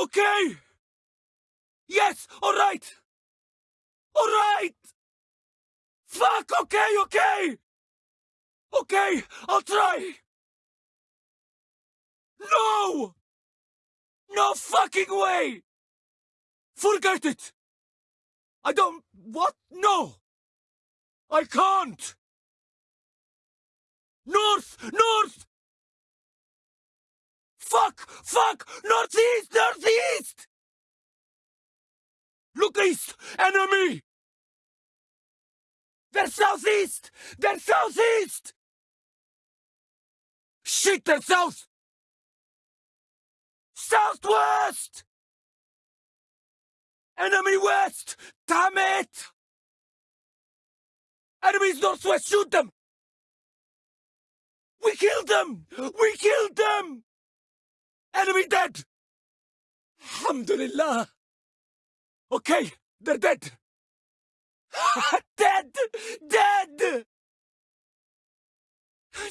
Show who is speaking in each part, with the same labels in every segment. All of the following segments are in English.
Speaker 1: Okay! Yes, alright! Alright! Fuck, okay, okay! Okay, I'll try! No! No fucking way! Forget it! I don't... What? No! I can't! North! North! Fuck! Fuck! Northeast! Northeast! Look east! Enemy! They're southeast! They're southeast! Shit, they're south! Southwest! Enemy west! Damn it! Enemies northwest, shoot them! We killed them! We killed them! Enemy dead! Alhamdulillah! Okay, they're dead! dead! Dead!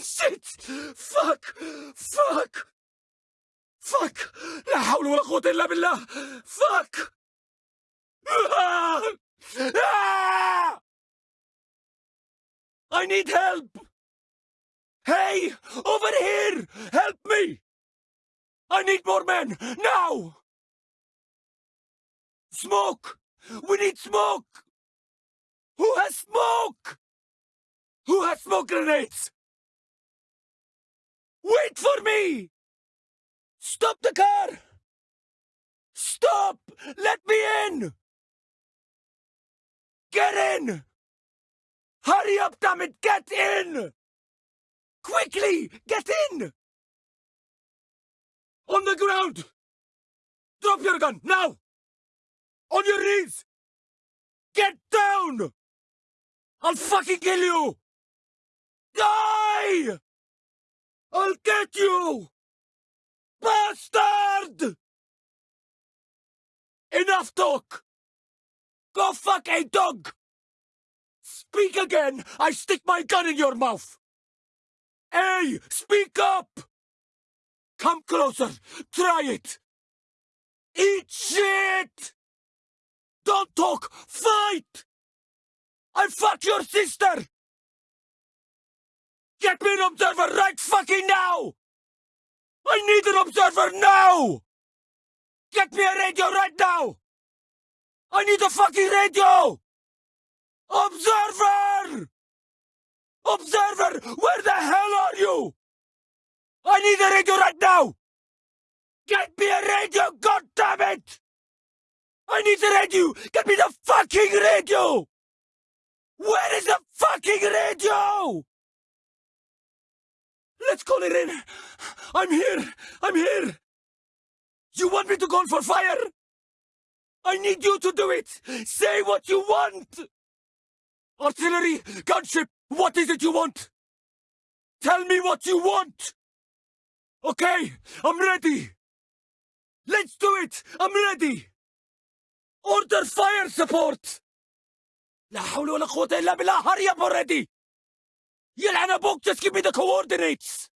Speaker 1: Shit! Fuck! Fuck! Fuck! لا حول ولا قوة إلا بالله! Fuck! Ah! Ah! I need help! Hey! Over here! Help me! I need more men! Now! Smoke! We need smoke! Who has smoke? Who has smoke grenades? Wait for me! Stop the car! Stop! Let me in! Get in! Hurry up, damn it! Get in! Quickly! Get in! On the ground! Drop your gun, now! On your knees! Get down! I'll fucking kill you! Die! I'll get you! Bastard! Enough talk! Go fuck a dog! Speak again! I stick my gun in your mouth! Hey! Speak up! Come closer! Try it! Eat shit! Don't talk! Fight! I fuck your sister! Get me an observer right fucking now! I need an observer now! Get me a radio right now! I need a fucking radio! Observer! Observer! Where the hell are you? I need a radio right now! Get me a radio, God damn it! I need the radio! Get me the fucking radio! Where is the fucking radio? Let's call it in. I'm here. I'm here. You want me to call for fire? I need you to do it. Say what you want. Artillery, gunship, what is it you want? Tell me what you want. Okay, I'm ready. Let's do it. I'm ready. Order fire support. لا حول ولا قوة إلا بالله hurry up already يلعن أبوك just give me the coordinates